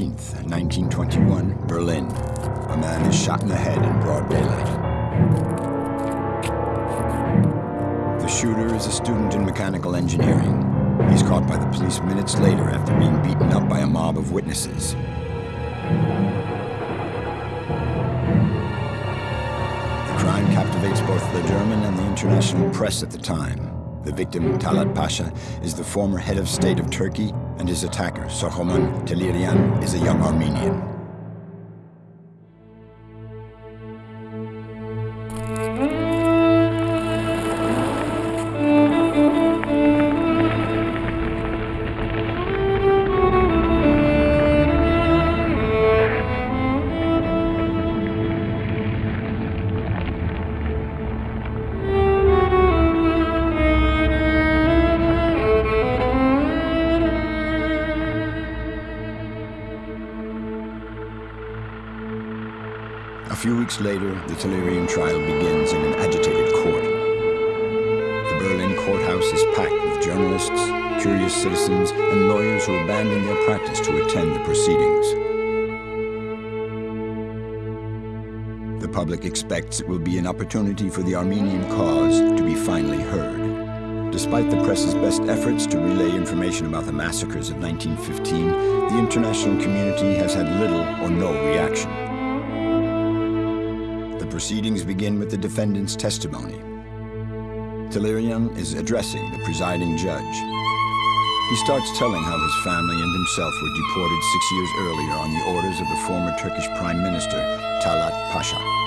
March 15th, 1921, Berlin. A man is shot in the head in broad daylight. The shooter is a student in mechanical engineering. He's caught by the police minutes later after being beaten up by a mob of witnesses. The crime captivates both the German and the international press at the time. The victim, Talat Pasha, is the former head of state of Turkey, and his attacker, Soghomon Tehlirian, is a young Armenian. Opportunity for the Armenian cause to be finally heard. Despite the press's best efforts to relay information about the massacres of 1915, the international community has had little or no reaction The proceedings begin with the defendant's testimony. Tehlirian is addressing the presiding judge. He starts telling how his family and himself were deported six years earlier on the orders of the former Turkish Prime Minister, Talat Pasha.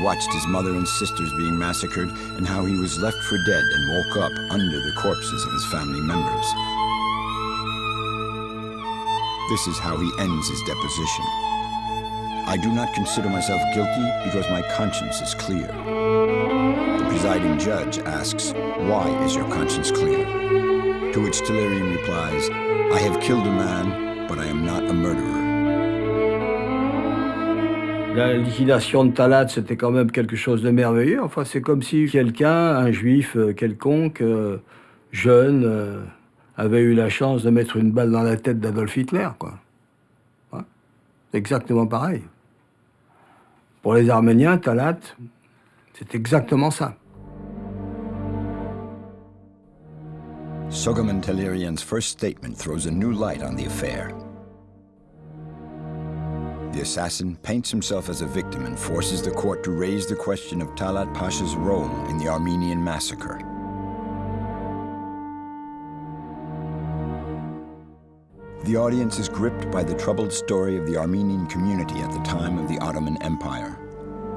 Watched his mother and sisters being massacred and how he was left for dead and woke up under the corpses of his family members. This is how he ends his deposition. I do not consider myself guilty because my conscience is clear. The presiding judge asks, why is your conscience clear? To which Tehlirian replies, I have killed a man, but I am not a murderer. La liquidation de Talat, c'était quand même quelque chose de merveilleux. Enfin, c'est comme si quelqu'un, un juif euh, quelconque, euh, jeune, euh, avait eu la chance de mettre une balle dans la tête d'Adolf Hitler, quoi. exactement pareil. Pour les Arméniens, Talat, c'est exactement ça. Tehlirian's first statement throws a new light on the affair. The assassin paints himself as a victim and forces the court to raise the question of Talat Pasha's role in the Armenian massacre. The audience is gripped by the troubled story of the Armenian community at the time of the Ottoman Empire.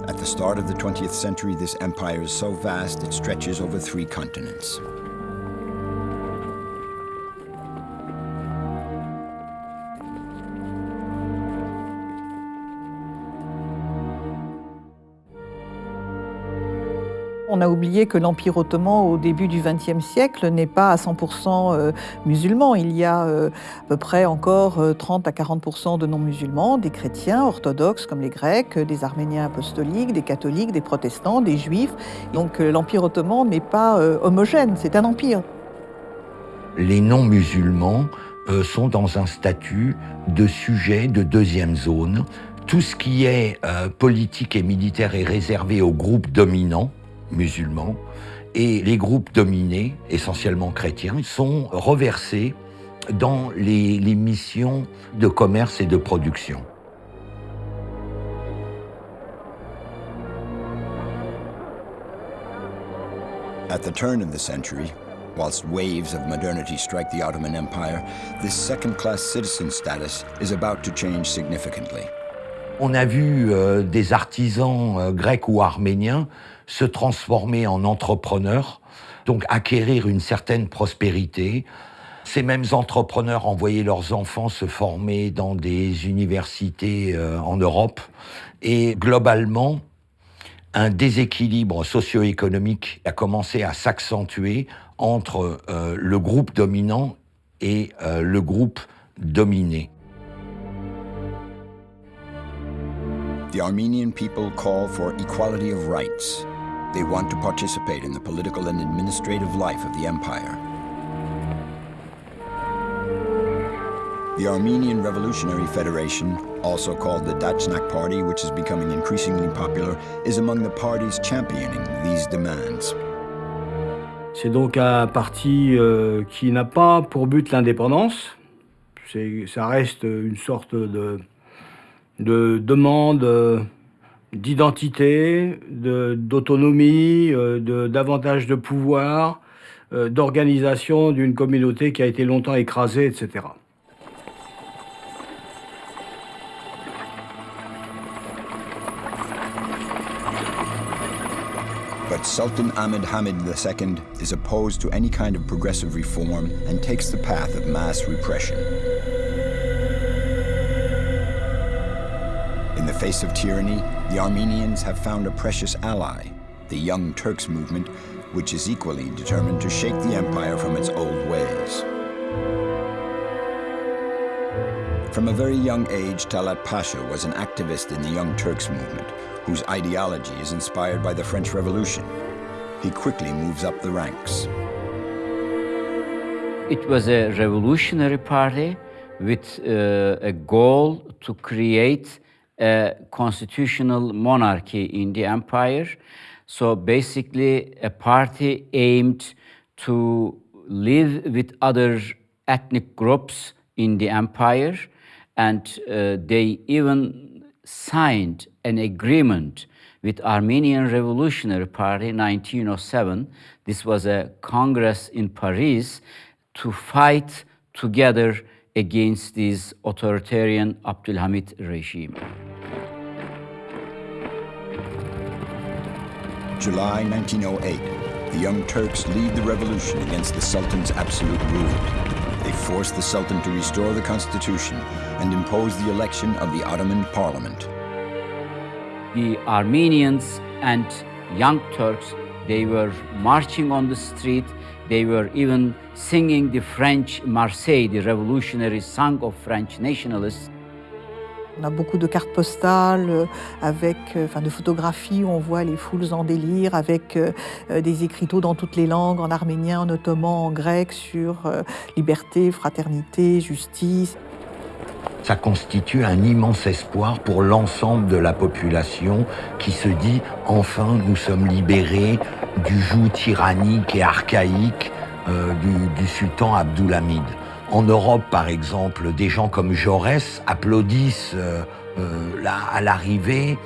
At the start of the 20th century, this empire is so vast it stretches over three continents. On a oublié que l'Empire ottoman, au début du XXe siècle, n'est pas à 100% euh, musulman. Il y a euh, à peu près encore 30 euh, à 40% de non-musulmans, des chrétiens orthodoxes comme les Grecs, des Arméniens apostoliques, des catholiques, des protestants, des juifs. Donc l'Empire ottoman n'est pas homogène, c'est un empire. Les non-musulmans sont dans un statut de sujet de deuxième zone. Tout ce qui est politique et militaire est réservé aux groupes dominants musulmans, et les groupes dominés, essentiellement chrétiens, sont reversés dans les, les missions de commerce et de production. At the turn of the century, whilst waves of modernity strike the Ottoman Empire, this second-class citizen status is about to change significantly. On a vu euh, des artisans euh, grecs ou arméniens se transformer en entrepreneurs, donc acquérir une certaine prospérité. Ces mêmes entrepreneurs envoyaient leurs enfants se former dans des universités euh, en Europe. Et globalement, un déséquilibre socio-économique a commencé à s'accentuer entre euh, le groupe dominant et euh, le groupe dominé. The Armenian people They want to participate in the political and administrative life of the empire. The Armenian Revolutionary Federation, also called the Dachnak Party, which is becoming increasingly popular, is among the parties championing these demands. C'est donc un parti euh, qui n'a pas pour but l'indépendance. Ça reste une sorte de, de demande euh, d'identité, d'autonomie, de, de, davantage de pouvoir, euh, d'organisation d'une communauté qui a été longtemps écrasée, etc. But Sultan Ahmed Hamid II is opposed to any kind of progressive reform and takes the path of mass repression. The face of tyranny, the Armenians have found a precious ally, the Young Turks movement, which is equally determined to shake the empire from its old ways. From a very young age, Talat Pasha was an activist in the Young Turks movement, whose ideology is inspired by the French Revolution. He quickly moves up the ranks. It was a revolutionary party with uh, a goal to create a constitutional monarchy in the empire. So basically, a party aimed to live with other ethnic groups in the empire, and uh, they even signed an agreement with Armenian Revolutionary Party 1907. This was a congress in Paris to fight together against this authoritarian Abdulhamid regime. July 1908, the Young Turks lead the revolution against the Sultan's absolute rule. They force the Sultan to restore the constitution and impose the election of the Ottoman parliament. The Armenians and young Turks, they were marching on the street, they were even singing the French Marseille, the revolutionary song of French nationalists. On a beaucoup de cartes postales euh, avec, euh, enfin, de photographies où on voit les foules en délire avec euh, des écriteaux dans toutes les langues, en arménien, en ottoman, en grec, sur liberté, fraternité, justice ça constitue un immense espoir pour l'ensemble de la population qui se dit enfin nous sommes libérés du joug tyrannique et archaïque euh, du, sultan Abdulhamid. En Europe, par exemple, des gens comme Jaurès applaudissent euh, euh, à l'arrivée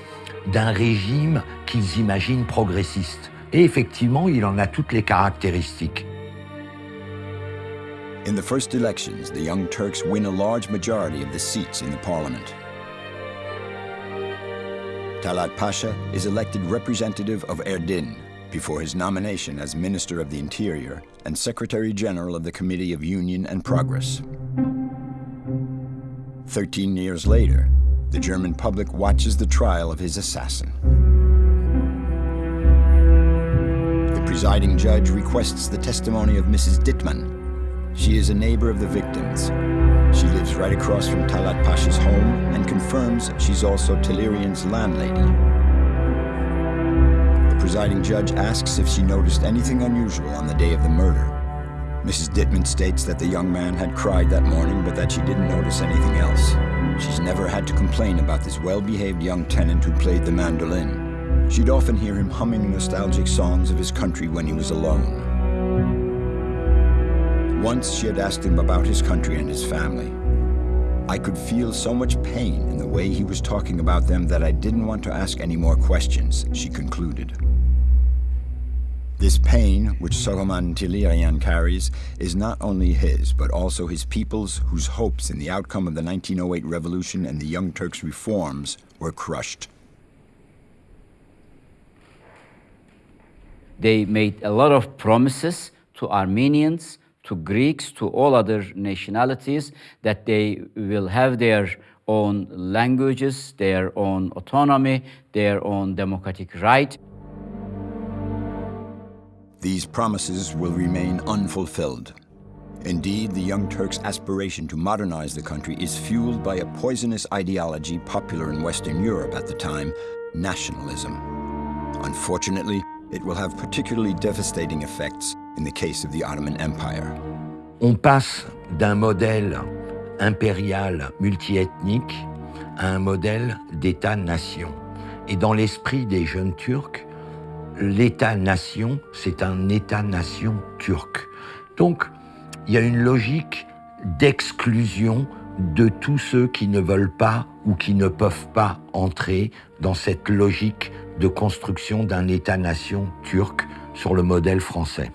d'un régime qu'ils imaginent progressiste. Et effectivement, il en a toutes les caractéristiques. In the first elections, the Young Turks win a large majority of the seats in the parliament. Talat Pasha is elected representative of Erdin before his nomination as Minister of the Interior and Secretary General of the Committee of Union and Progress. Thirteen years later, the German public watches the trial of his assassin. The presiding judge requests the testimony of Mrs. Dittmann, she is a neighbor of the victims. She lives right across from Talat Pasha's home and confirms she's also Tehlirian's landlady. The presiding judge asks if she noticed anything unusual on the day of the murder. Mrs. Dittman states that the young man had cried that morning, but that she didn't notice anything else. She's never had to complain about this well-behaved young tenant who played the mandolin. She'd often hear him humming nostalgic songs of his country when he was alone. Once she had asked him about his country and his family. I could feel so much pain in the way he was talking about them that I didn't want to ask any more questions, she concluded. This pain, which Soghomon Tehlirian carries, is not only his, but also his people's whose hopes in the outcome of the 1908 revolution and the Young Turks' reforms were crushed. They made a lot of promises to Armenians, to Greeks, to all other nationalities, that they will have their own languages, their own autonomy, their own democratic right. These promises will remain unfulfilled. Indeed, the Young Turks' aspiration to modernize the country is fueled by a poisonous ideology popular in Western Europe at the time, nationalism. Unfortunately, it will have particularly devastating effects in the case of the Ottoman Empire. On passe d'un modèle impérial multiethnique à un modèle d'État-nation. Et dans l'esprit des jeunes Turcs, l'État-nation, c'est un État-nation turc. Donc, il y a une logique d'exclusion de tous ceux qui ne veulent pas ou qui ne peuvent pas entrer dans cette logique de construction d'un État-nation turc sur le modèle français.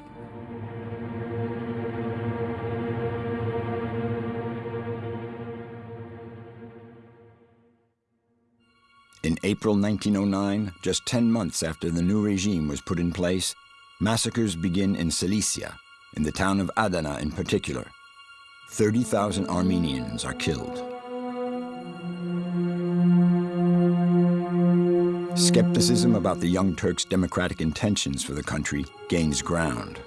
In April 1909, just 10 months after the new regime was put in place, massacres begin in Cilicia, in the town of Adana in particular. 30,000 Armenians are killed. Skepticism about the Young Turks' democratic intentions for the country gains ground.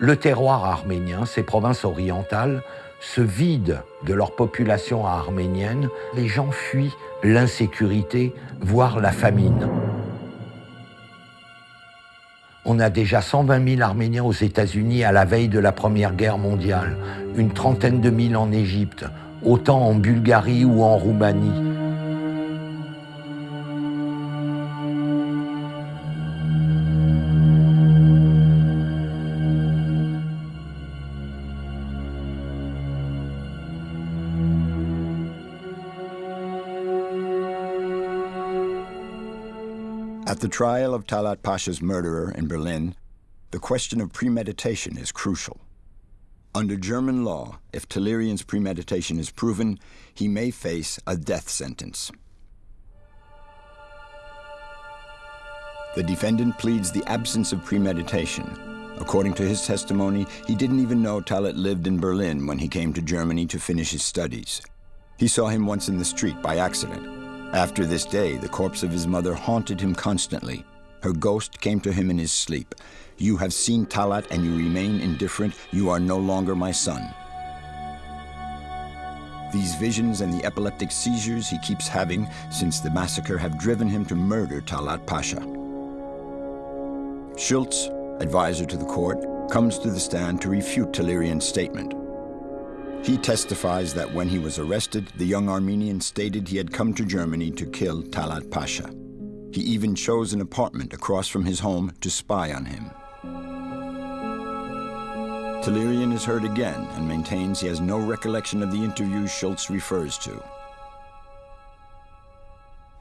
Le terroir arménien, ces provinces orientales, se vident de leur population arménienne. Les gens fuient l'insécurité, voire la famine. On a déjà 120 000 Arméniens aux États-Unis à la veille de la Première Guerre mondiale, une trentaine de mille en Égypte, autant en Bulgarie ou en Roumanie. At the trial of Talat Pasha's murderer in Berlin, the question of premeditation is crucial. Under German law, if Tehlirian's premeditation is proven, he may face a death sentence. The defendant pleads the absence of premeditation. According to his testimony, he didn't even know Talat lived in Berlin when he came to Germany to finish his studies. He saw him once in the street by accident. After this day, the corpse of his mother haunted him constantly. Her ghost came to him in his sleep. You have seen Talat and you remain indifferent. You are no longer my son. These visions and the epileptic seizures he keeps having since the massacre have driven him to murder Talat Pasha. Schultz, advisor to the court, comes to the stand to refute Tehlirian's statement. He testifies that when he was arrested, the young Armenian stated he had come to Germany to kill Talat Pasha. He even chose an apartment across from his home to spy on him. Tehlirian is heard again and maintains he has no recollection of the interview Schultz refers to.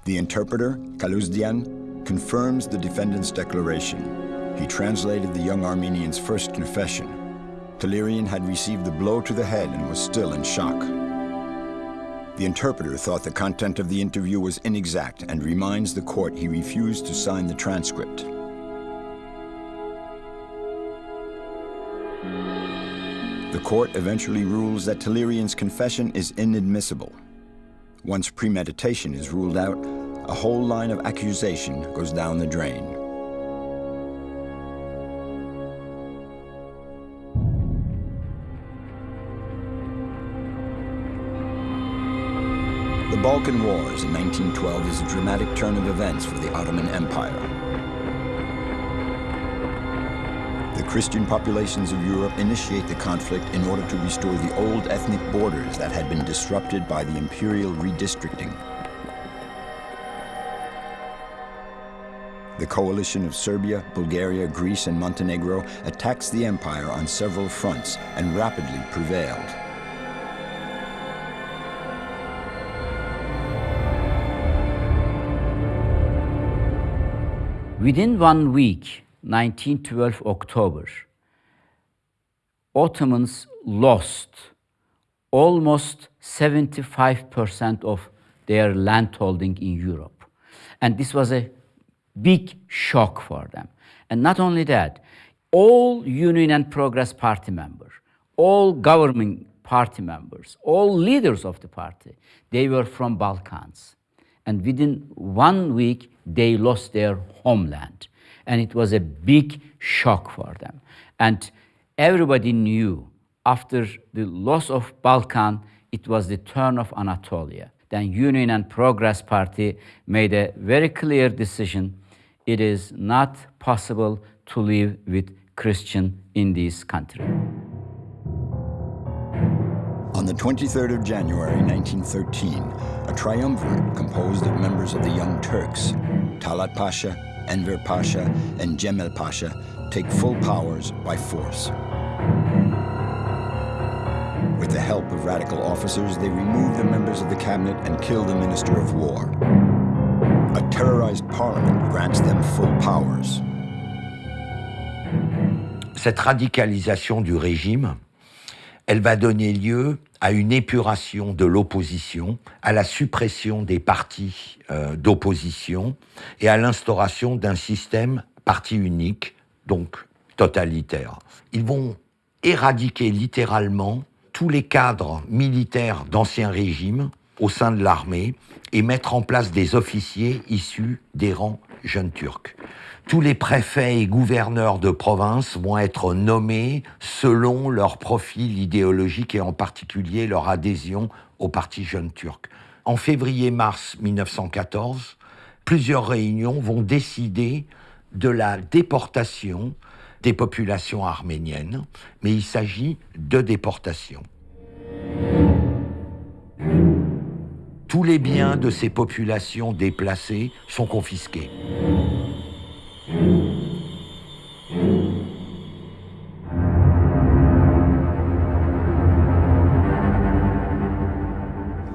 The interpreter, Kaluzdian, confirms the defendant's declaration. He translated the young Armenian's first confession, Tehlirian had received the blow to the head and was still in shock. The interpreter thought the content of the interview was inexact and reminds the court he refused to sign the transcript. The court eventually rules that Tehlirian's confession is inadmissible. Once premeditation is ruled out, a whole line of accusation goes down the drain. The Balkan Wars in 1912 is a dramatic turn of events for the Ottoman Empire. The Christian populations of Europe initiate the conflict in order to restore the old ethnic borders that had been disrupted by the imperial redistricting. The coalition of Serbia, Bulgaria, Greece, and Montenegro attacks the empire on several fronts and rapidly prevailed. Within one week, 1912 October, Ottomans lost almost 75% of their landholding in Europe. And this was a big shock for them. And not only that, all Union and Progress Party members, all government party members, all leaders of the party, they were from Balkans. And within one week, they lost their homeland. And it was a big shock for them. And everybody knew after the loss of Balkan, it was the turn of Anatolia. Then Union and Progress Party made a very clear decision. It is not possible to live with Christian in this country. On the 23rd of January 1913, a triumvirate composed of members of the Young Turks, Talat Pasha, Enver Pasha, and Cemal Pasha, take full powers by force. With the help of radical officers, they remove the members of the cabinet and kill the Minister of War. A terrorized parliament grants them full powers. Cette radicalisation du régime, elle va donner lieu à une épuration de l'opposition, à la suppression des partis euh, d'opposition et à l'instauration d'un système parti unique, donc totalitaire. Ils vont éradiquer littéralement tous les cadres militaires d'anciens régimes au sein de l'armée et mettre en place des officiers issus des rangs jeunes turcs. Tous les préfets et gouverneurs de province vont être nommés selon leur profil idéologique et en particulier leur adhésion au Parti jeune turc. En février-mars 1914, plusieurs réunions vont décider de la déportation des populations arméniennes, mais il s'agit de déportation. Tous les biens de ces populations déplacées sont confisqués.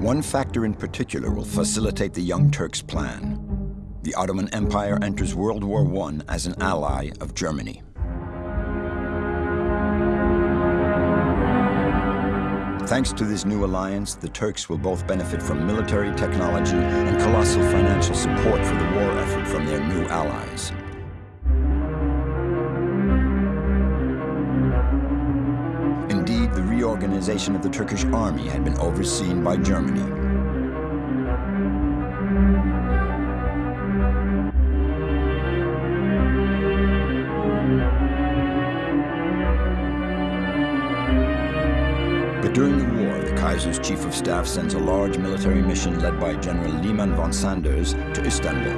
One factor in particular will facilitate the Young Turks' plan. The Ottoman Empire enters World War I as an ally of Germany. Thanks to this new alliance, the Turks will both benefit from military technology and colossal financial support for the war effort from their new allies. Indeed, the reorganization of the Turkish army had been overseen by Germany. Chief of staff sends a large military mission led by General Liman von Sanders to Istanbul.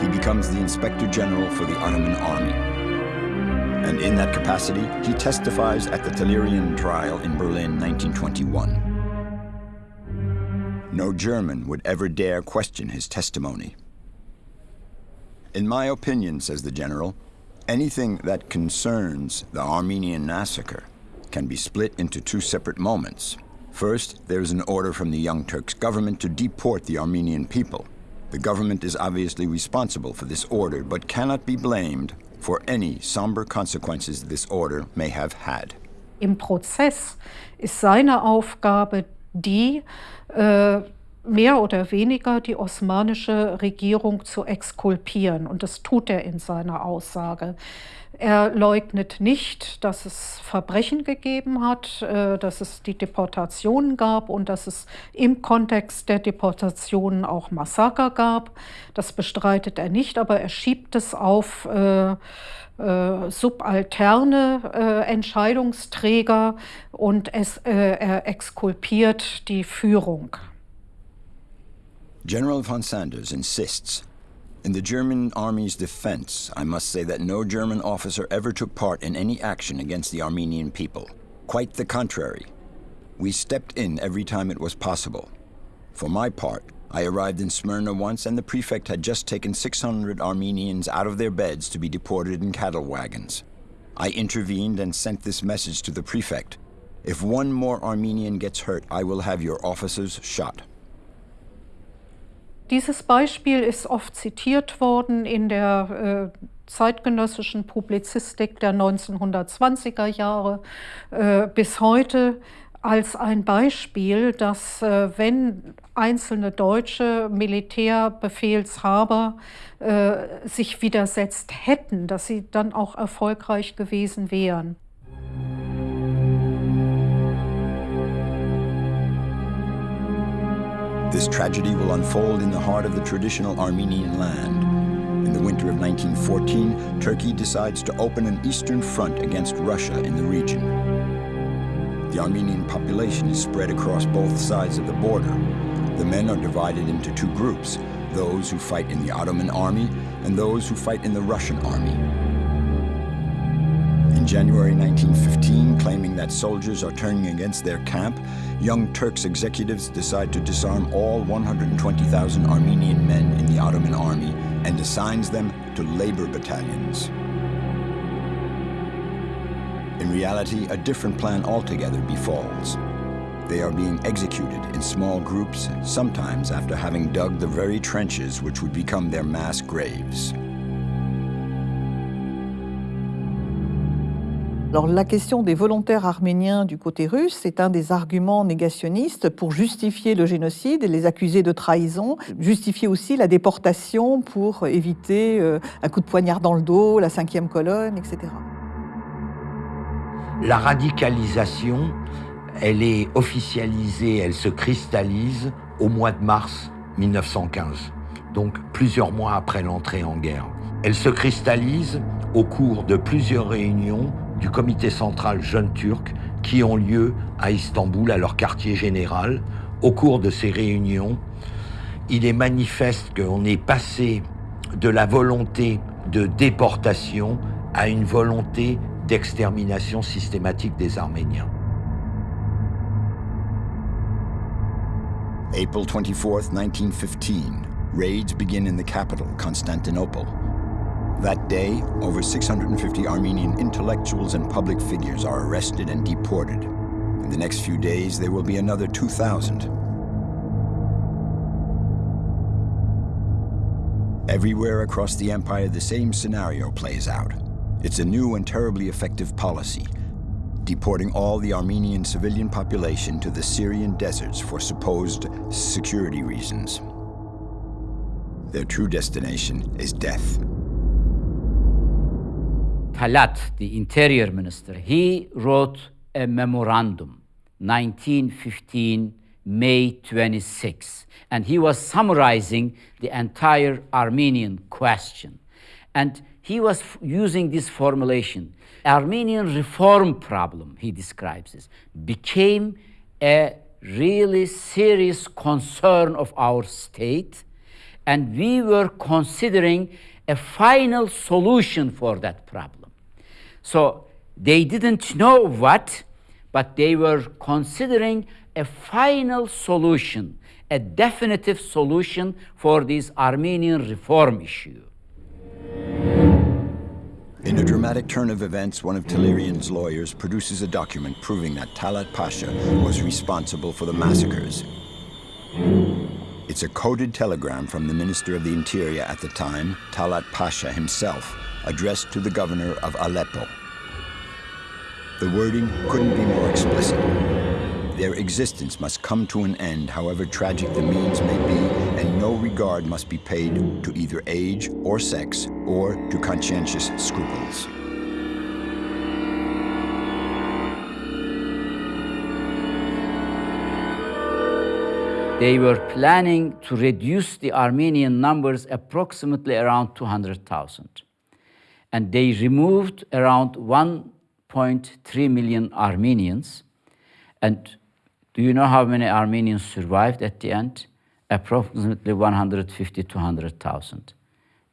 He becomes the Inspector General for the Ottoman Army. And in that capacity, he testifies at the Tehlirian trial in Berlin 1921. No German would ever dare question his testimony. In my opinion, says the general, anything that concerns the Armenian massacre can be split into two separate moments. First, there is an order from the Young Turks government to deport the Armenian people. The government is obviously responsible for this order, but cannot be blamed for any somber consequences this order may have had. Im Prozess ist seine Aufgabe die, äh, mehr oder weniger die osmanische Regierung zu exkulpieren. Und das tut er in seiner Aussage. Er leugnet nicht, dass es Verbrechen gegeben hat, äh, dass es die Deportationen gab und dass es im Kontext der Deportationen auch Massaker gab. Das bestreitet er nicht, aber er schiebt es auf äh, äh, subalterne äh, Entscheidungsträger und es, äh, er exkulpiert die Führung. General von Sanders insists in the German army's defense, I must say that no German officer ever took part in any action against the Armenian people. Quite the contrary. We stepped in every time it was possible. For my part, I arrived in Smyrna once and the prefect had just taken 600 Armenians out of their beds to be deported in cattle wagons. I intervened and sent this message to the prefect. If one more Armenian gets hurt, I will have your officers shot. Dieses Beispiel ist oft zitiert worden in der äh, zeitgenössischen Publizistik der 1920er Jahre äh, bis heute als ein Beispiel, dass äh, wenn einzelne deutsche Militärbefehlshaber äh, sich widersetzt hätten, dass sie dann auch erfolgreich gewesen wären. This tragedy will unfold in the heart of the traditional Armenian land. In the winter of 1914, Turkey decides to open an eastern front against Russia in the region. The Armenian population is spread across both sides of the border. The men are divided into two groups, those who fight in the Ottoman army and those who fight in the Russian army. In January 1915, claiming that soldiers are turning against their camp, Young Turks executives decide to disarm all 120,000 Armenian men in the Ottoman army and assigns them to labor battalions. In reality, a different plan altogether befalls. They are being executed in small groups, sometimes after having dug the very trenches which would become their mass graves. Alors, la question des volontaires arméniens du côté russe est un des arguments négationnistes pour justifier le génocide et les accuser de trahison, justifier aussi la déportation pour éviter euh, un coup de poignard dans le dos, la cinquième colonne, etc. La radicalisation, elle est officialisée, elle se cristallise au mois de mars 1915, donc plusieurs mois après l'entrée en guerre. Elle se cristallise au cours de plusieurs réunions du comité central Jeunes Turcs qui ont lieu à Istanbul, à leur quartier général. Au cours de ces réunions, il est manifeste qu'on est passé de la volonté de déportation à une volonté d'extermination systématique des Arméniens. April 24, 1915, raids begin in the capital, Constantinople. That day, over 650 Armenian intellectuals and public figures are arrested and deported. In the next few days, there will be another 2,000. Everywhere across the empire, the same scenario plays out. It's a new and terribly effective policy, deporting all the Armenian civilian population to the Syrian deserts for supposed security reasons. Their true destination is death. Talat, the interior minister, he wrote a memorandum, 1915, May 26, and he was summarizing the entire Armenian question. And he was using this formulation. Armenian reform problem, he describes this, became a really serious concern of our state, and we were considering a final solution for that problem. So they didn't know what, but they were considering a final solution, a definitive solution for this Armenian reform issue. In a dramatic turn of events, one of Tehlirian's lawyers produces a document proving that Talat Pasha was responsible for the massacres. It's a coded telegram from the Minister of the Interior at the time, Talat Pasha himself, addressed to the governor of Aleppo. The wording couldn't be more explicit. Their existence must come to an end, however tragic the means may be, and no regard must be paid to either age or sex or to conscientious scruples. They were planning to reduce the Armenian numbers approximately around 200,000. And they removed around 1.3 million Armenians. And do you know how many Armenians survived at the end? Approximately 150, 200,000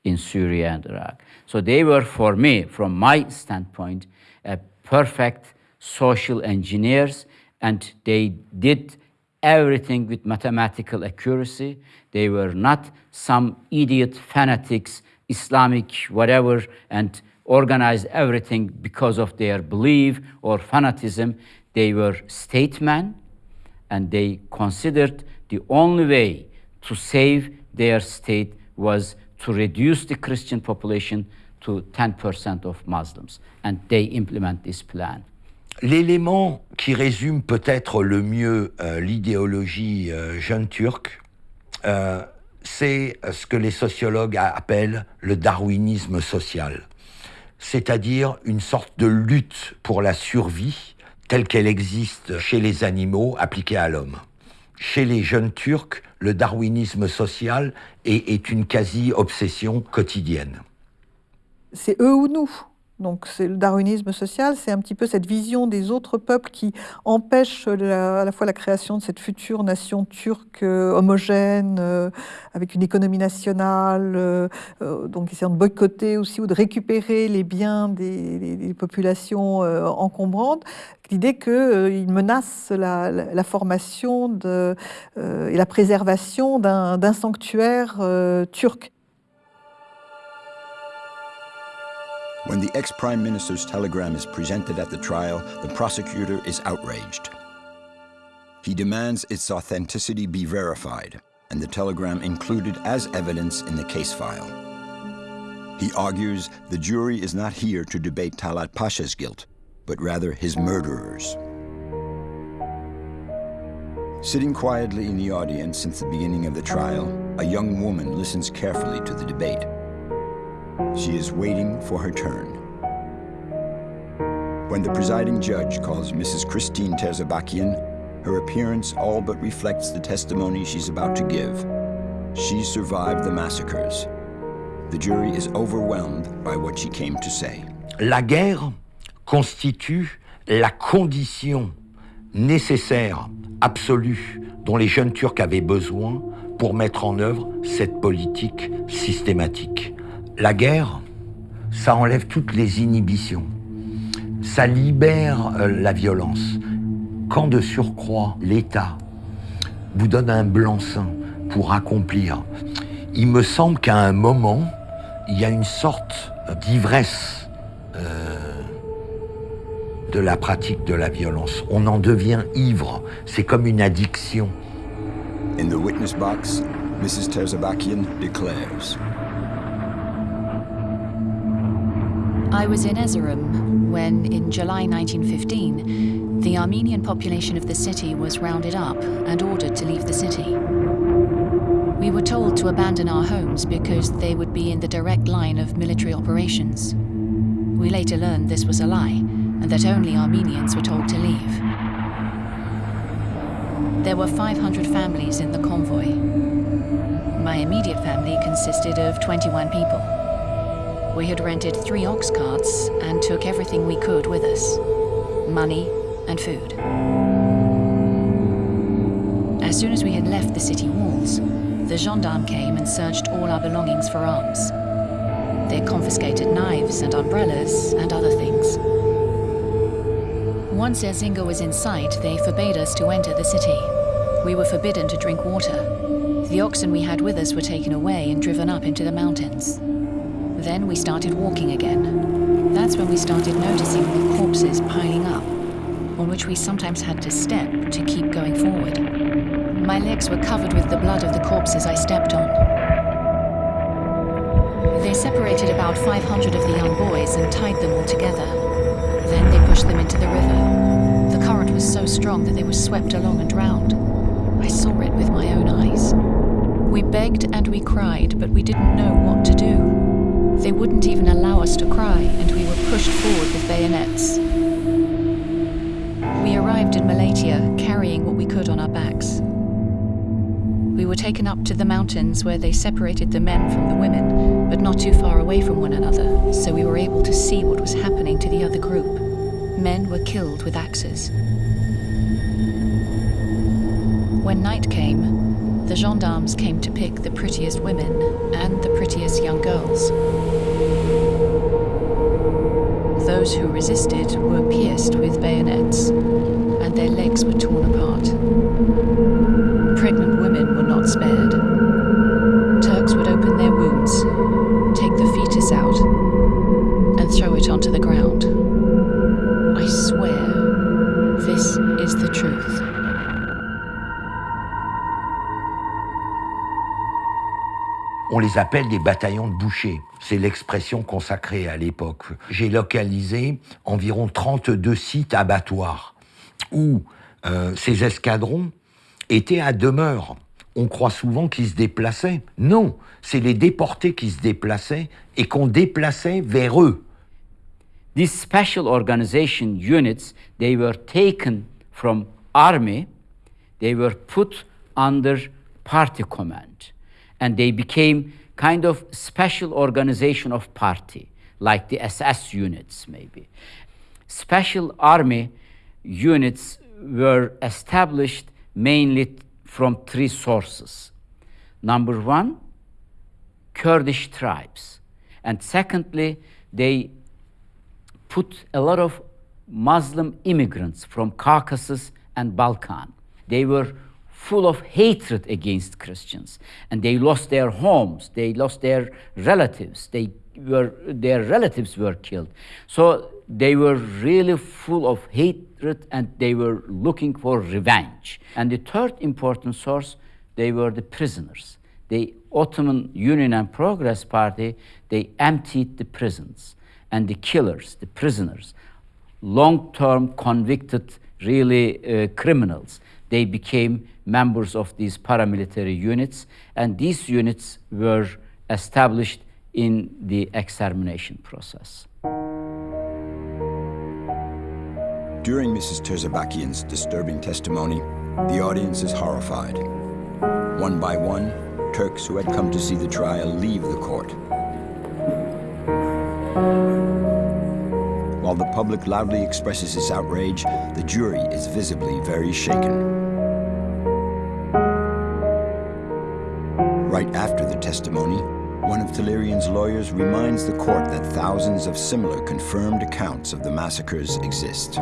in Syria and Iraq. So they were, for me, from my standpoint, a perfect social engineers, and they did everything with mathematical accuracy. They were not some idiot fanatics, Islamic whatever, and organized everything because of their belief or fanatism. They were statesmen, and they considered the only way to save their state was to reduce the Christian population to 10% of Muslims. And they implement this plan. L'élément qui résume peut-être le mieux euh, l'idéologie euh, jeune turque, euh, c'est ce que les sociologues appellent le darwinisme social, c'est-à-dire une sorte de lutte pour la survie telle qu'elle existe chez les animaux appliquée à l'homme. Chez les jeunes Turcs, le darwinisme social est, est une quasi-obsession quotidienne. C'est eux ou nous? Donc c'est le darwinisme social, c'est un petit peu cette vision des autres peuples qui empêche à la fois la création de cette future nation turque euh, homogène, euh, avec une économie nationale, euh, donc essayant de boycotter aussi ou de récupérer les biens des, populations encombrantes, l'idée qu'il menace la, formation et la préservation d'un sanctuaire turc. When the ex-prime minister's telegram is presented at the trial, the prosecutor is outraged. He demands its authenticity be verified, and the telegram included as evidence in the case file. He argues the jury is not here to debate Talat Pasha's guilt, but rather his murderers. Sitting quietly in the audience since the beginning of the trial, a young woman listens carefully to the debate. She is waiting for her turn. When the presiding judge calls Mrs. Christine Terzibashian, her appearance all but reflects the testimony she's about to give. She survived the massacres. The jury is overwhelmed by what she came to say. La guerre constitue la condition nécessaire, absolue, dont les jeunes Turcs avaient besoin pour mettre en œuvre cette politique systématique. La guerre, ça enlève toutes les inhibitions. Ça libère euh, la violence. Quand de surcroît l'État vous donne un blanc-seing pour accomplir, il me semble qu'à un moment, il y a une sorte d'ivresse euh, de la pratique de la violence. On en devient ivre. C'est comme une addiction. In the witness box, Mrs. Terzabakian declares. I was in Erzurum when, in July 1915, the Armenian population of the city was rounded up and ordered to leave the city. We were told to abandon our homes because they would be in the direct line of military operations. We later learned this was a lie, and that only Armenians were told to leave. There were 500 families in the convoy. My immediate family consisted of 21 people. We had rented three ox carts and took everything we could with us money and food. As soon as we had left the city walls, the gendarme came and searched all our belongings for arms. They confiscated knives and umbrellas and other things. Once Erzinga was in sight, they forbade us to enter the city. We were forbidden to drink water. The oxen we had with us were taken away and driven up into the mountains. Then we started walking again. That's when we started noticing the corpses piling up, on which we sometimes had to step to keep going forward. My legs were covered with the blood of the corpses I stepped on. They separated about 500 of the young boys and tied them all together. Then they pushed them into the river. The current was so strong that they were swept along and drowned. I saw it with my own eyes. We begged and we cried, but we didn't know what to do. They wouldn't even allow us to cry, and we were pushed forward with bayonets. We arrived in Malatya carrying what we could on our backs. We were taken up to the mountains where they separated the men from the women, but not too far away from one another, so we were able to see what was happening to the other group. Men were killed with axes. When night came, the gendarmes came to pick the prettiest women and the young girls. Those who resisted were pierced with bayonets, and their legs were torn apart. Pregnant women were not spared. On les appelle des bataillons de bouchers. C'est l'expression consacrée à l'époque. J'ai localisé environ 32 sites abattoirs où euh, ces escadrons étaient à demeure. On croit souvent qu'ils se déplaçaient. Non, c'est les déportés qui se déplaçaient et qu'on déplaçait vers eux. These special organization units, they were taken from army, they were put under party command. And they became kind of special organization of party. like the SS units, maybe. Special army units were established mainly from three sources. Number one, Kurdish tribes. And secondly, they put a lot of Muslim immigrants from Caucasus and Balkan. They were full of hatred against Christians, and they lost their homes, they lost their relatives, they were, their relatives were killed. So they were really full of hatred and they were looking for revenge. And the third important source, they were the prisoners. The Ottoman Union and Progress Party, they emptied the prisons and the killers, the prisoners, long-term convicted, really uh, criminals, they became members of these paramilitary units, and these units were established in the extermination process. During Mrs. Terzibashian's disturbing testimony, the audience is horrified. One by one, Turks who had come to see the trial leave the court. While the public loudly expresses its outrage, the jury is visibly very shaken. Right after the testimony, one of Tehlirian's lawyers reminds the court that thousands of similar confirmed accounts of the massacres exist.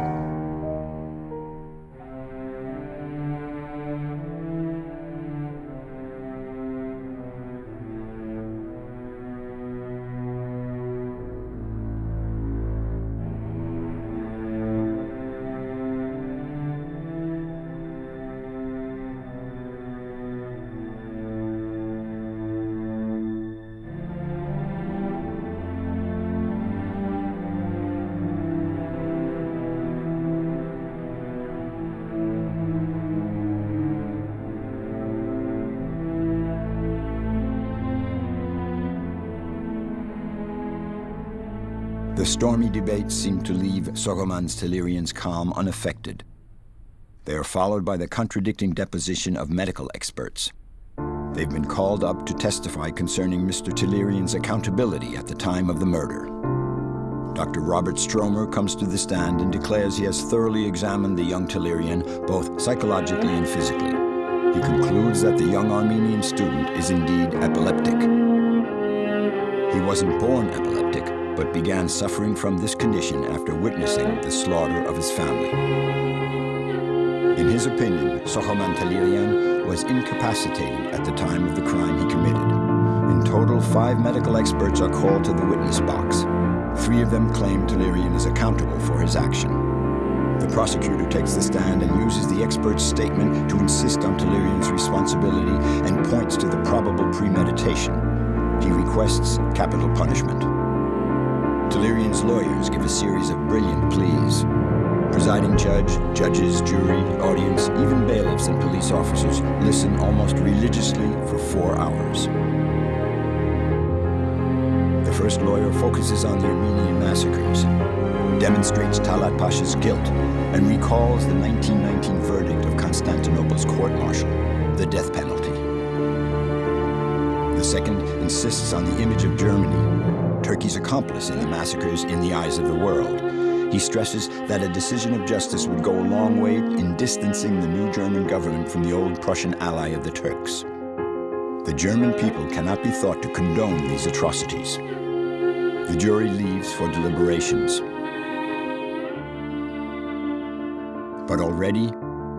Stormy debates seem to leave Soghomans Tehlirian's calm unaffected. They are followed by the contradicting deposition of medical experts. They've been called up to testify concerning Mr. Tehlirian's accountability at the time of the murder. Dr. Robert Stromer comes to the stand and declares he has thoroughly examined the young Tehlirian, both psychologically and physically. He concludes that the young Armenian student is indeed epileptic. He wasn't born epileptic, but began suffering from this condition after witnessing the slaughter of his family. In his opinion, Soghomon Tehlirian was incapacitated at the time of the crime he committed. In total, five medical experts are called to the witness box. Three of them claim Tehlirian is accountable for his action. The prosecutor takes the stand and uses the expert's statement to insist on Tehlirian's responsibility and points to the probable premeditation. He requests capital punishment. Tehlirian's lawyers give a series of brilliant pleas. Presiding judge, judges, jury, audience, even bailiffs and police officers listen almost religiously for four hours. The first lawyer focuses on the Armenian massacres, demonstrates Talat Pasha's guilt, and recalls the 1919 verdict of Constantinople's court-martial, the death penalty. The second insists on the image of Germany, Turkey's accomplice in the massacres in the eyes of the world. He stresses that a decision of justice would go a long way in distancing the new German government from the old Prussian ally of the Turks. The German people cannot be thought to condone these atrocities. The jury leaves for deliberations. But already,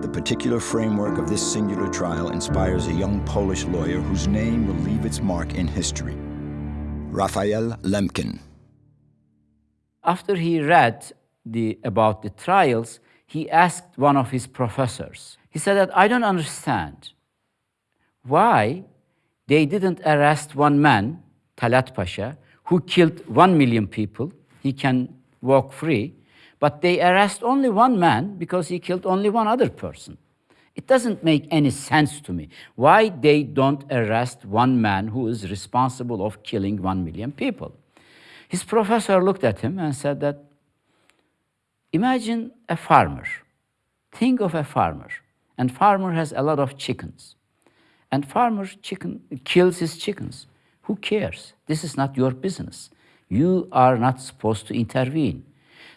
the particular framework of this singular trial inspires a young Polish lawyer whose name will leave its mark in history. Raphael Lemkin. After he read the, about the trials, he asked one of his professors. He said that I don't understand why they didn't arrest one man, Talat Pasha, who killed one million people. He can walk free. But they arrest only one man because he killed only one other person. It doesn't make any sense to me why they don't arrest one man who is responsible of killing one million people. His professor looked at him and said that, imagine a farmer. Think of a farmer. And farmer has a lot of chickens. And farmer chicken kills his chickens. Who cares? This is not your business. You are not supposed to intervene.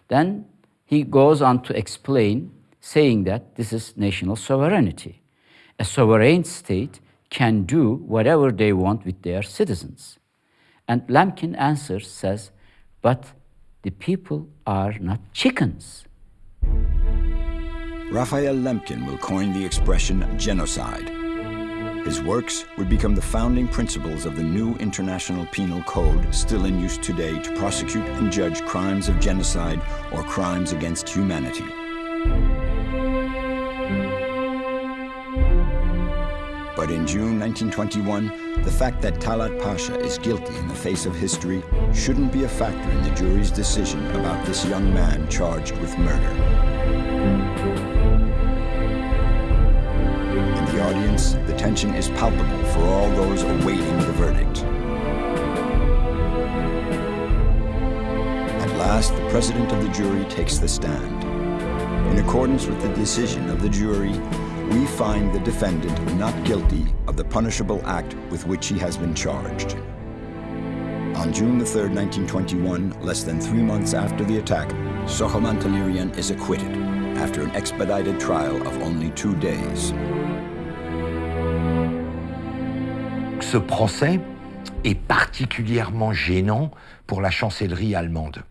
Then he goes on to explain, saying that this is national sovereignty. A sovereign state can do whatever they want with their citizens. And Lemkin answers, says, but the people are not chickens. Raphael Lemkin will coin the expression genocide. His works would become the founding principles of the new International Penal Code still in use today to prosecute and judge crimes of genocide or crimes against humanity. But in June 1921, the fact that Talat Pasha is guilty in the face of history shouldn't be a factor in the jury's decision about this young man charged with murder. In the audience, the tension is palpable for all those awaiting the verdict. At last, the president of the jury takes the stand. In accordance with the decision of the jury, we find the defendant not guilty of the punishable act with which he has been charged. On June 3, 1921, less than three months after the attack, Soghomon Tehlirian is acquitted after an expedited trial of only two days. Ce procès est particulièrement gênant pour la chancellerie allemande.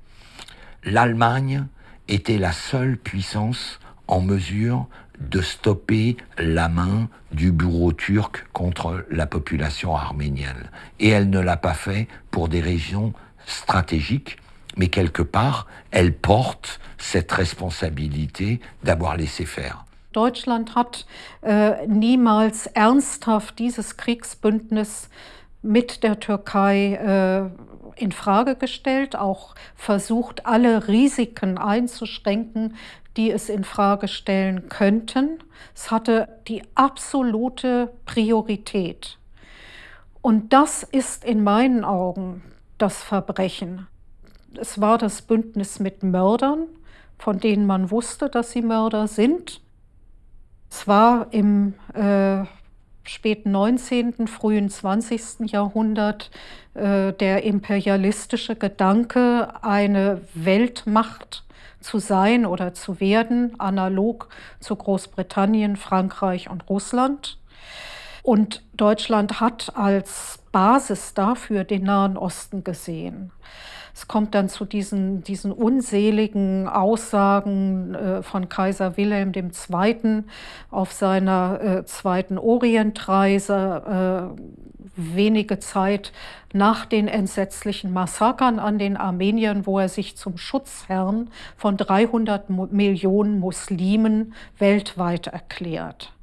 L'Allemagne était la seule puissance en mesure de stopper la main du bureau turc contre la population arménienne. Et elle ne l'a pas fait pour des raisons stratégiques, mais quelque part, elle porte cette responsabilité d'avoir laissé faire. Deutschland hat äh, niemals ernsthaft dieses Kriegsbündnis mit der Türkei äh, in Frage gestellt, auch versucht, alle Risiken einzuschränken, die es in Frage stellen könnten. Es hatte die absolute Priorität. Und das ist in meinen Augen das Verbrechen. Es war das Bündnis mit Mördern, von denen man wusste, dass sie Mörder sind. Es war im äh, späten 19., frühen 20. Jahrhundert äh, der imperialistische Gedanke, eine Weltmacht zu sein oder zu werden, analog zu Großbritannien, Frankreich und Russland. Und Deutschland hat als Basis dafür den Nahen Osten gesehen. Es kommt dann zu diesen, diesen unseligen Aussagen äh, von Kaiser Wilhelm II. auf seiner äh, zweiten Orientreise, äh, wenige Zeit nach den entsetzlichen Massakern an den Armeniern, wo er sich zum Schutzherrn von 300 Millionen Muslimen weltweit erklärt.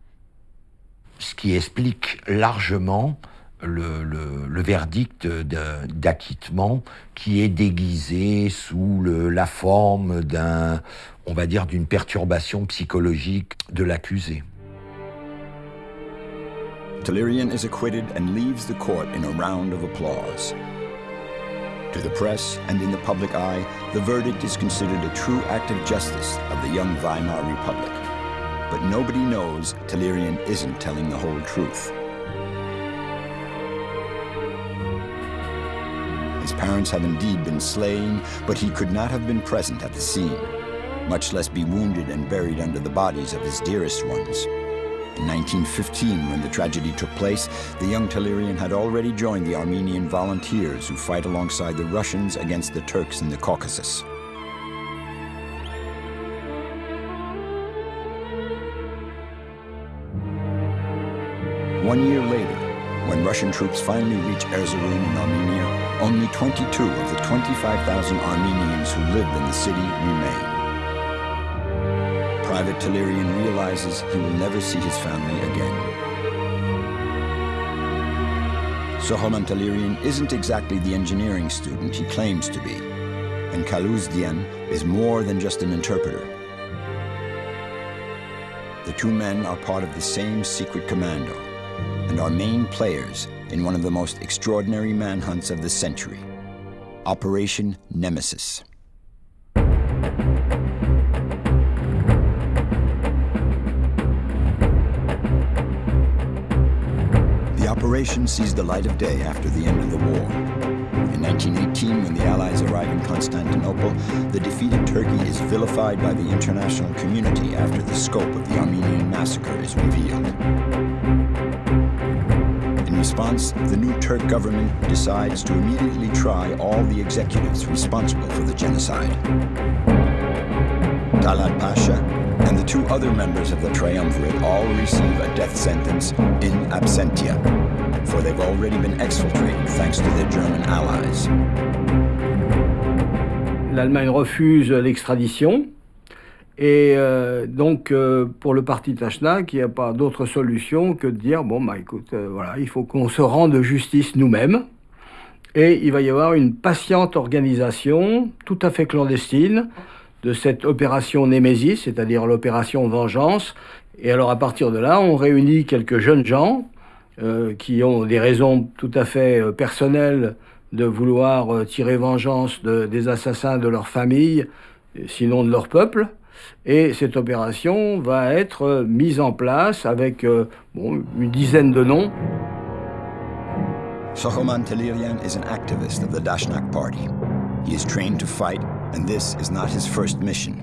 Ce qui explique largement le, verdict d'acquittement qui est déguisé sous la forme d'un, on va dire, d'une perturbation psychologique de l'accusé. Talirian is acquitted and leaves the court in a round of applause. To the press and in the public eye, the verdict is considered a true act of justice of the young Weimar Republic. But nobody knows Talirian isn't telling the whole truth. His parents have indeed been slain, but he could not have been present at the scene, much less be wounded and buried under the bodies of his dearest ones. In 1915, when the tragedy took place, the young Tehlirian had already joined the Armenian volunteers who fight alongside the Russians against the Turks in the Caucasus. One year later, when Russian troops finally reach Erzurum in Armenia, only 22 of the 25,000 Armenians who lived in the city remain. Private Tehlirian realizes he will never see his family again. Soghomon Tehlirian isn't exactly the engineering student he claims to be, and Kaluzdian is more than just an interpreter. The two men are part of the same secret commando and are main players in one of the most extraordinary manhunts of the century, Operation Nemesis. The operation sees the light of day after the end of the war. In 1918, when the Allies arrive in Constantinople, the defeated Turkey is vilified by the international community after the scope of the Armenian massacre is revealed. Response, the new Turk government decides to immediately try all the executives responsible for the genocide. Talat Pasha and the two other members of the triumvirate all receive a death sentence in absentia, for they've already been exfiltrated thanks to their German allies. L'Allemagne refuse l'extradition. Et euh, donc, euh, pour le parti Tachnak, il n'y a pas d'autre solution que de dire bon, bah écoute, euh, voilà, il faut qu'on se rende justice nous-mêmes. Et il va y avoir une patiente organisation, tout à fait clandestine, de cette opération Némésis, c'est-à-dire l'opération Vengeance. Et alors, à partir de là, on réunit quelques jeunes gens qui ont des raisons tout à fait personnelles de vouloir tirer vengeance de, des assassins de leur famille, sinon de leur peuple. Et cette opération va être mise en place avec euh, bon, une dizaine de noms. Sokoman Telirian is an activist of the Dashnak Party. He is trained to fight, and this is not his first mission.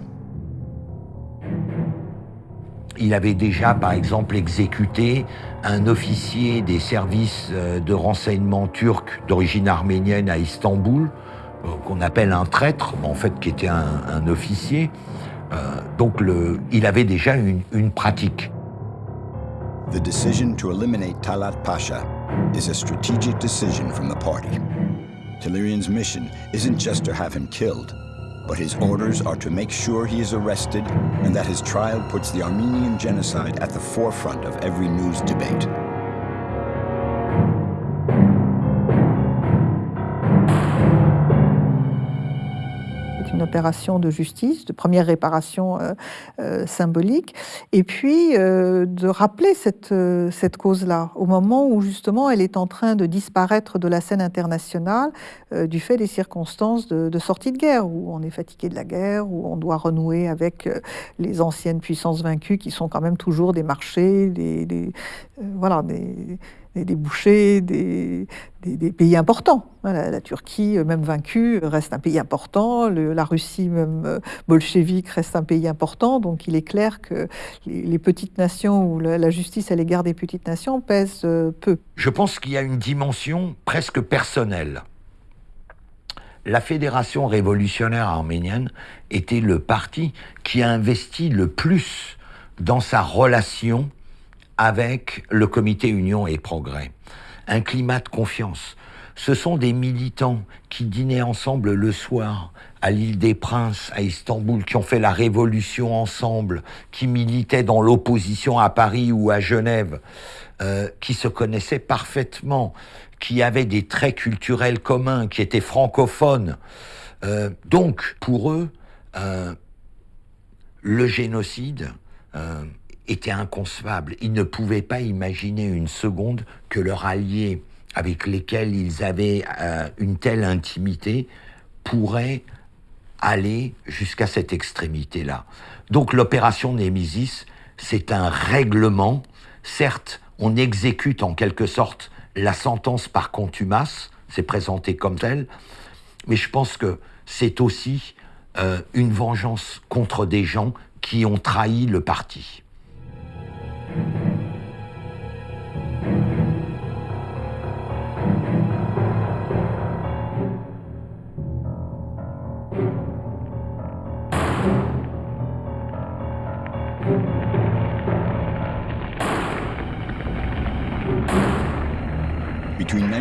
Il avait déjà, par exemple, exécuté un officier des services euh, de renseignement turcs d'origine arménienne à Istanbul, euh, qu'on appelle un traître, mais en fait qui était un, un officier. Euh, donc le, il avait déjà une, une pratique. The decision to eliminate Talat Pasha is a strategic decision from the party. Tehlirian's mission isn't just to have him killed, but his orders are to make sure he is arrested and that his trial puts the Armenian genocide at the forefront of every news debate. Opération de justice, de première réparation euh, euh, symbolique, et puis euh, de rappeler cette, cette cause-là, au moment où justement elle est en train de disparaître de la scène internationale du fait des circonstances de, sortie de guerre, où on est fatigué de la guerre, où on doit renouer avec les anciennes puissances vaincues qui sont quand même toujours des marchés, des, des voilà, des des débouchés, des, pays importants. La Turquie, même vaincue, reste un pays important. La Russie, même bolchevique, reste un pays important. Donc il est clair que les, petites nations ou la, la, justice à l'égard des petites nations pèse euh, peu. Je pense qu'il y a une dimension presque personnelle. La Fédération révolutionnaire arménienne était le parti qui a investi le plus dans sa relation avec le comité Union et Progrès. Un climat de confiance. Ce sont des militants qui dînaient ensemble le soir à l'île des Princes, à Istanbul, qui ont fait la révolution ensemble, qui militaient dans l'opposition à Paris ou à Genève, euh, qui se connaissaient parfaitement, qui avaient des traits culturels communs, qui étaient francophones. Euh, donc, pour eux, euh, le génocide, euh, était inconcevable. Ils ne pouvaient pas imaginer une seconde que leurs alliés avec lesquels ils avaient euh, une telle intimité pourraient aller jusqu'à cette extrémité-là. Donc l'opération Némésis, c'est un règlement. Certes, on exécute en quelque sorte la sentence par contumace, c'est présenté comme tel, mais je pense que c'est aussi euh, une vengeance contre des gens qui ont trahi le parti.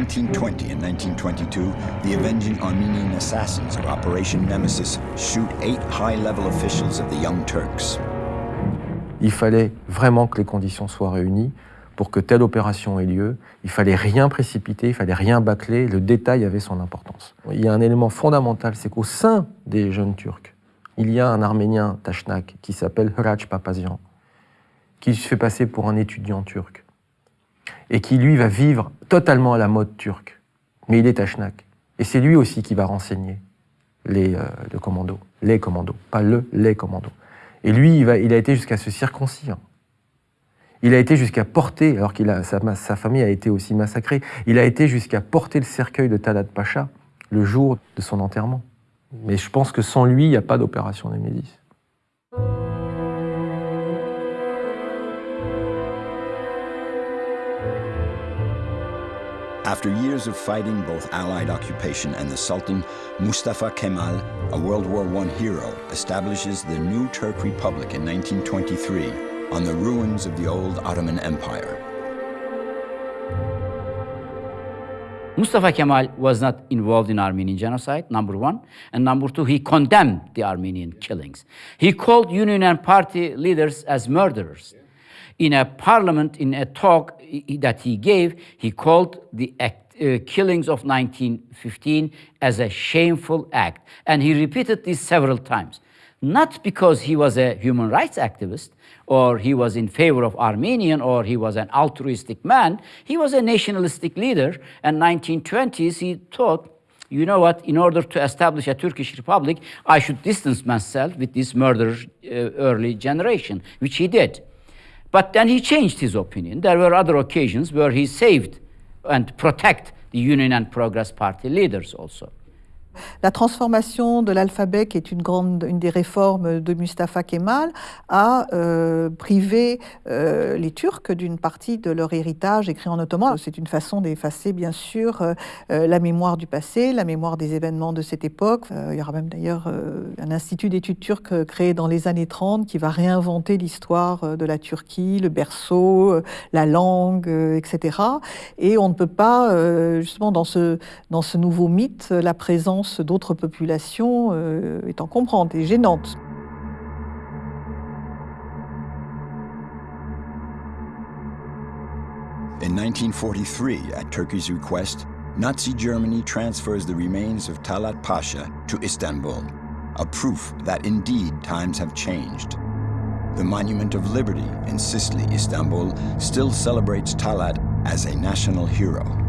1920 and 1922, the avenging Armenian assassins of Operation Nemesis shoot eight high-level officials of the Young Turks. Il fallait vraiment que les conditions soient réunies pour que telle opération ait lieu. Il fallait rien précipiter, il fallait rien bâcler, le détail avait son importance. Il y a un élément fondamental, c'est qu'au sein des jeunes Turcs, il y a un Arménien Tachnak qui s'appelle Hraç Papazian, qui se fait passer pour un étudiant turc, et qui lui va vivre totalement à la mode turque. Mais il est Tachnak. Et c'est lui aussi qui va renseigner les, euh, le les commandos, pas le, les commandos. Et lui, il, a été jusqu'à se circoncire. Il a été jusqu'à porter, alors a sa, sa, famille a été aussi massacrée, il a été jusqu'à porter le cercueil de Talat Pacha, le jour de son enterrement. Mais je pense que sans lui, il n'y a pas d'opération Nemesis. After years of fighting both Allied occupation and the Sultan, Mustafa Kemal, a World War I hero, establishes the new Turk Republic in 1923 on the ruins of the old Ottoman Empire. Mustafa Kemal was not involved in Armenian genocide, number one. And number two, he condemned the Armenian killings. He called Union and party leaders as murderers. In a parliament, in a talk that he gave, he called the act, uh, killings of 1915 as a shameful act. And he repeated this several times. Not because he was a human rights activist, or he was in favor of Armenian, or he was an altruistic man. He was a nationalistic leader. And 1920s, he thought, you know what, in order to establish a Turkish republic, I should distance myself with this murderous uh, early generation, which he did. But then he changed his opinion. There were other occasions where he saved and protect the Union and Progress Party leaders also. La transformation de l'alphabet, qui est une, grande, une des réformes de Mustafa Kemal, a euh, privé euh, les Turcs d'une partie de leur héritage écrit en ottoman. C'est une façon d'effacer, bien sûr, euh, la mémoire du passé, la mémoire des événements de cette époque. il y aura même d'ailleurs un institut d'études turques créé dans les années 30 qui va réinventer l'histoire de la Turquie, le berceau, la langue, etc. Et on ne peut pas, justement, dans ce, dans ce nouveau mythe, la présence d'autres populations euh, étant comprendre et gênante. In 1943, at Turkey's request, Nazi Germany transfers the remains of Talat Pasha to Istanbul, a proof that indeed times have changed. The Monument of Liberty in Şişli, Istanbul, still celebrates Talat as a national hero.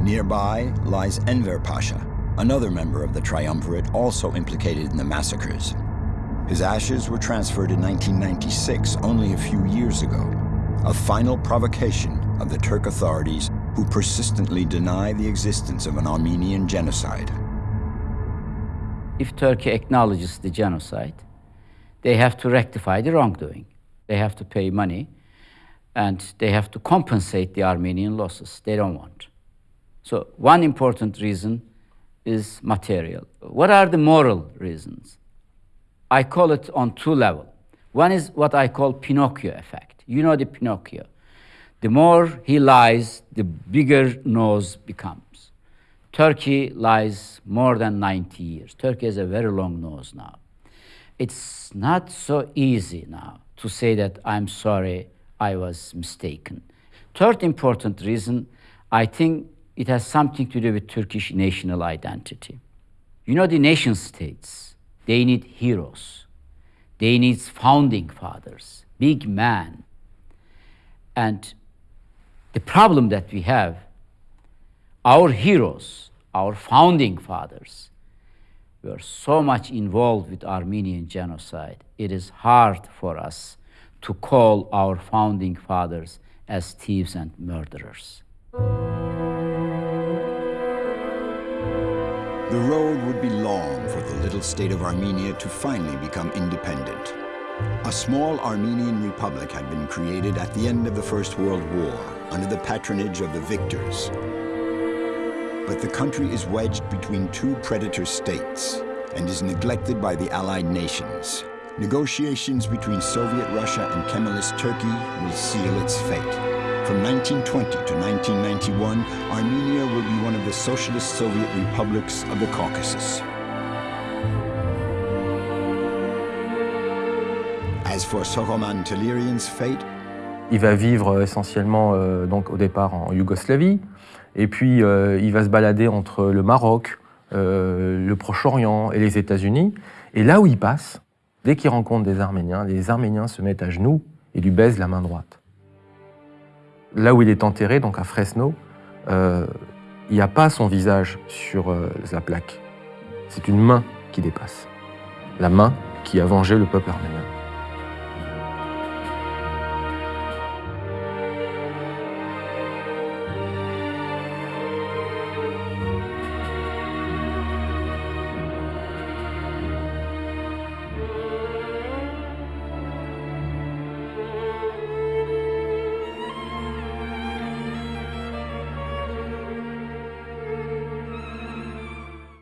Nearby lies Enver Pasha, another member of the triumvirate also implicated in the massacres. His ashes were transferred in 1996, only a few years ago, a final provocation of the Turk authorities who persistently deny the existence of an Armenian genocide. If Turkey acknowledges the genocide, they have to rectify the wrongdoing. They have to pay money and they have to compensate the Armenian losses. They don't want. So one important reason is material. What are the moral reasons? I call it on two levels. One is what I call Pinocchio effect. You know the Pinocchio. The more he lies, the bigger nose becomes. Turkey lies more than 90 years. Turkey has a very long nose now. It's not so easy now to say that I'm sorry, I was mistaken. Third important reason, I think it has something to do with Turkish national identity. You know, the nation states, they need heroes. They need founding fathers, big men. And the problem that we have, our heroes, our founding fathers, were so much involved with Armenian genocide, it is hard for us to call our founding fathers as thieves and murderers. The road would be long for the little state of Armenia to finally become independent. A small Armenian republic had been created at the end of the First World War under the patronage of the victors. But the country is wedged between two predator states and is neglected by the Allied nations. Negotiations between Soviet Russia and Kemalist Turkey will seal its fate. From 1920 to 1991, Armenia will be one of the socialist Soviet republics of the Caucasus. As for Sokoman Telerian's fate, il va vivre essentiellement euh, donc au départ en Yougoslavie, et puis euh, il va se balader entre le Maroc, euh, le Proche-Orient et les États-Unis. Et là où il passe, dès qu'il rencontre des Arméniens, les Arméniens se mettent à genoux et lui baisent la main droite là où il est enterré, donc à Fresno, euh, il n'y a pas son visage sur euh, la plaque. C'est une main qui dépasse. La main qui a vengé le peuple arménien.